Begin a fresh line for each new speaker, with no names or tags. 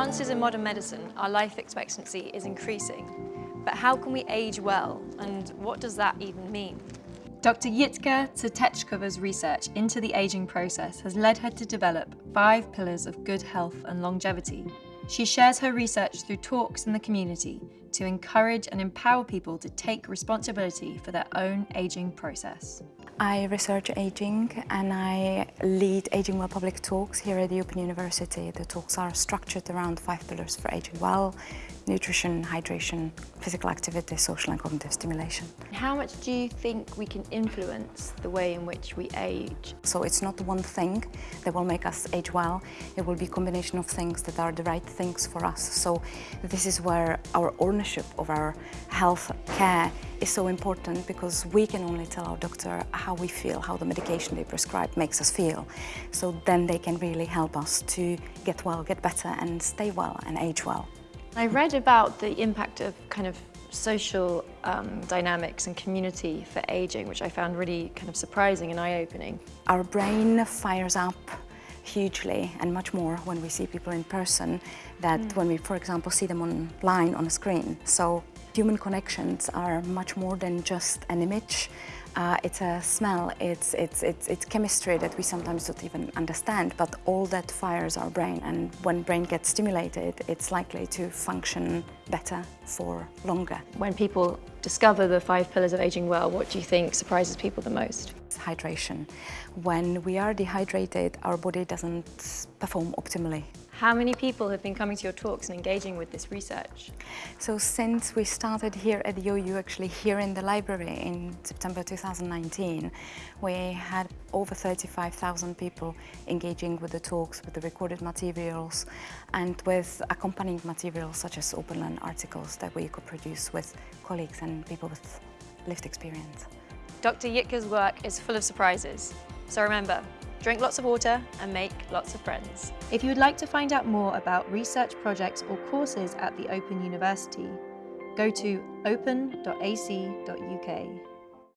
Advances in modern medicine, our life expectancy is increasing. But how can we age well, and what does that even mean?
Dr. Jitka Vseteckova's research into the ageing process has led her to develop five pillars of good health and longevity. She shares her research through talks in the community to encourage and empower people to take responsibility for their own ageing process.
I research aging and I lead Aging Well public talks here at the Open University. The talks are structured around five pillars for aging well, nutrition, hydration, physical activity, social and cognitive stimulation.
How much do you think we can influence the way in which we age?
So it's not one thing that will make us age well. It will be a combination of things that are the right things for us. So this is where our ownership of our health care is so important because we can only tell our doctor how we feel, how the medication they prescribe makes us feel. So then they can really help us to get well, get better and stay well and age well.
I read about the impact of kind of social um, dynamics and community for aging, which I found really kind of surprising and eye-opening.
Our brain fires up hugely and much more when we see people in person that mm. when we, for example, see them online on a screen. So human connections are much more than just an image. Uh, it's a smell, it's, it's, it's, it's chemistry that we sometimes don't even understand, but all that fires our brain. And when brain gets stimulated, it's likely to function better for longer.
When people discover the five pillars of aging well, what do you think surprises people the most?
hydration. When we are dehydrated, our body doesn't perform optimally.
How many people have been coming to your talks and engaging with this research?
So since we started here at the OU, actually here in the library in September 2019, we had over 35,000 people engaging with the talks, with the recorded materials, and with accompanying materials such as open learn articles that we could produce with colleagues and people with lived experience.
Dr. Jitka's work is full of surprises. So remember, drink lots of water and make lots of friends.
If you would like to find out more about research projects or courses at the Open University, go to open.ac.uk.